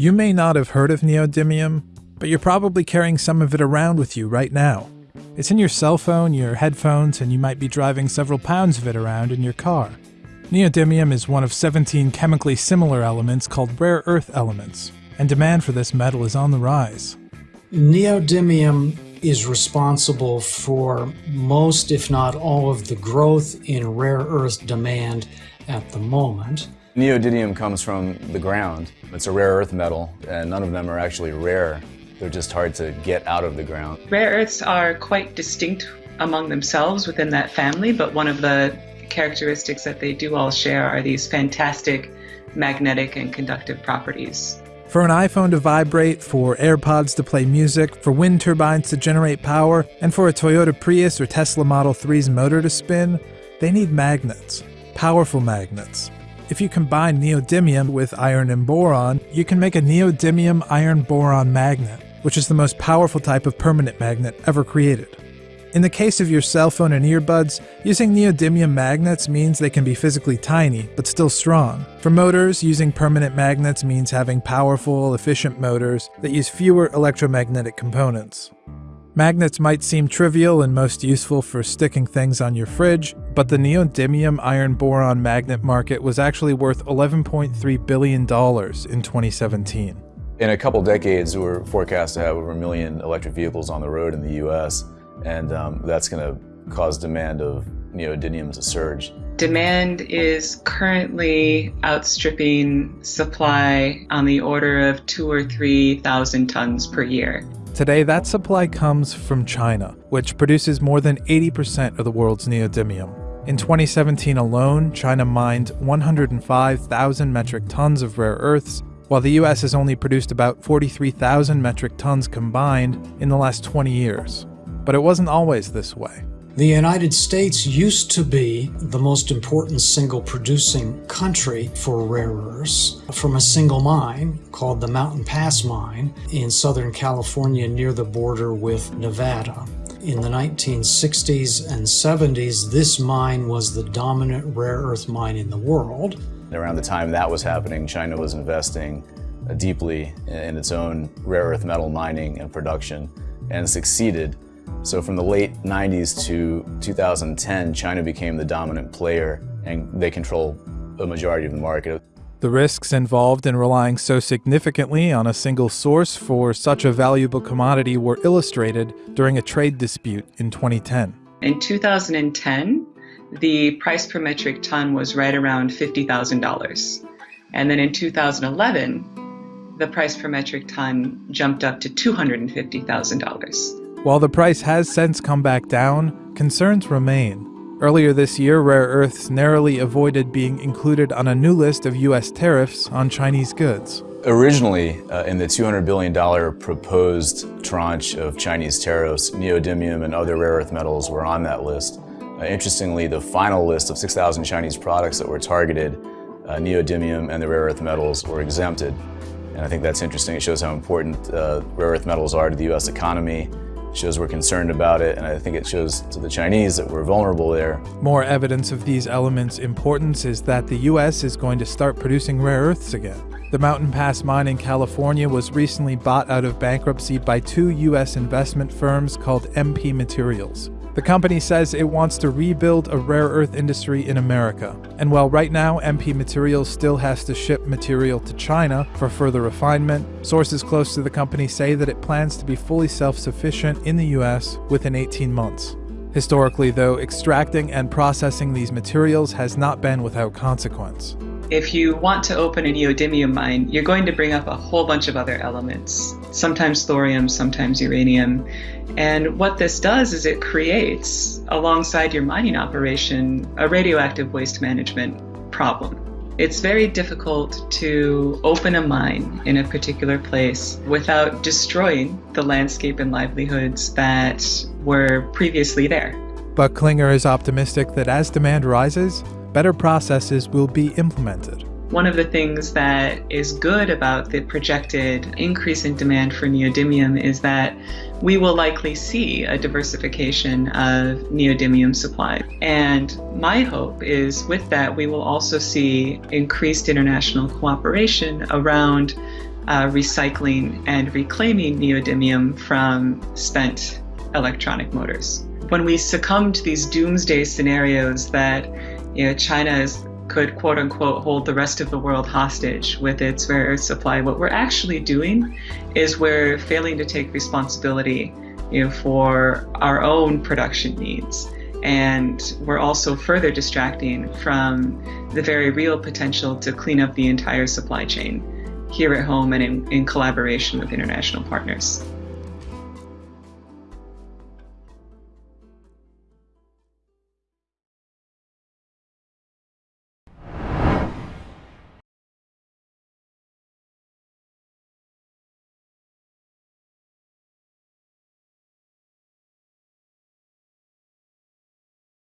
You may not have heard of neodymium, but you're probably carrying some of it around with you right now. It's in your cell phone, your headphones, and you might be driving several pounds of it around in your car. Neodymium is one of 17 chemically similar elements called rare earth elements, and demand for this metal is on the rise. Neodymium is responsible for most, if not all, of the growth in rare earth demand at the moment. Neodymium comes from the ground. It's a rare earth metal, and none of them are actually rare. They're just hard to get out of the ground. Rare earths are quite distinct among themselves within that family, but one of the characteristics that they do all share are these fantastic magnetic and conductive properties. For an iPhone to vibrate, for AirPods to play music, for wind turbines to generate power, and for a Toyota Prius or Tesla Model 3's motor to spin, they need magnets. Powerful magnets. If you combine neodymium with iron and boron, you can make a neodymium iron boron magnet, which is the most powerful type of permanent magnet ever created. In the case of your cell phone and earbuds, using neodymium magnets means they can be physically tiny, but still strong. For motors, using permanent magnets means having powerful, efficient motors that use fewer electromagnetic components. Magnets might seem trivial and most useful for sticking things on your fridge, but the neodymium iron boron magnet market was actually worth $11.3 billion in 2017. In a couple decades, we're forecast to have over a million electric vehicles on the road in the US and um, that's going to cause demand of neodymium to surge. Demand is currently outstripping supply on the order of two or three thousand tons per year. Today, that supply comes from China, which produces more than 80% of the world's neodymium. In 2017 alone, China mined 105,000 metric tons of rare earths, while the US has only produced about 43,000 metric tons combined in the last 20 years. But it wasn't always this way. The United States used to be the most important single producing country for rare earths from a single mine called the Mountain Pass Mine in Southern California near the border with Nevada. In the 1960s and 70s, this mine was the dominant rare earth mine in the world. Around the time that was happening, China was investing uh, deeply in its own rare earth metal mining and production and succeeded so from the late 90s to 2010, China became the dominant player and they control a majority of the market. The risks involved in relying so significantly on a single source for such a valuable commodity were illustrated during a trade dispute in 2010. In 2010, the price per metric ton was right around $50,000. And then in 2011, the price per metric ton jumped up to $250,000. While the price has since come back down, concerns remain. Earlier this year, rare earths narrowly avoided being included on a new list of U.S. tariffs on Chinese goods. Originally, uh, in the $200 billion proposed tranche of Chinese tariffs, neodymium and other rare earth metals were on that list. Uh, interestingly, the final list of 6,000 Chinese products that were targeted, uh, neodymium and the rare earth metals were exempted. And I think that's interesting. It shows how important uh, rare earth metals are to the U.S. economy shows we're concerned about it, and I think it shows to the Chinese that we're vulnerable there. More evidence of these elements' importance is that the U.S. is going to start producing rare earths again. The Mountain Pass mine in California was recently bought out of bankruptcy by two U.S. investment firms called MP Materials. The company says it wants to rebuild a rare earth industry in America. And while right now MP Materials still has to ship material to China for further refinement, sources close to the company say that it plans to be fully self sufficient in the US within 18 months. Historically, though, extracting and processing these materials has not been without consequence. If you want to open a neodymium mine, you're going to bring up a whole bunch of other elements, sometimes thorium, sometimes uranium. And what this does is it creates, alongside your mining operation, a radioactive waste management problem. It's very difficult to open a mine in a particular place without destroying the landscape and livelihoods that were previously there. But Klinger is optimistic that as demand rises, better processes will be implemented. One of the things that is good about the projected increase in demand for neodymium is that we will likely see a diversification of neodymium supply. And my hope is with that, we will also see increased international cooperation around uh, recycling and reclaiming neodymium from spent electronic motors. When we succumb to these doomsday scenarios that you know, China is, could quote unquote hold the rest of the world hostage with its rare earth supply, what we're actually doing is we're failing to take responsibility you know, for our own production needs. And we're also further distracting from the very real potential to clean up the entire supply chain here at home and in, in collaboration with international partners.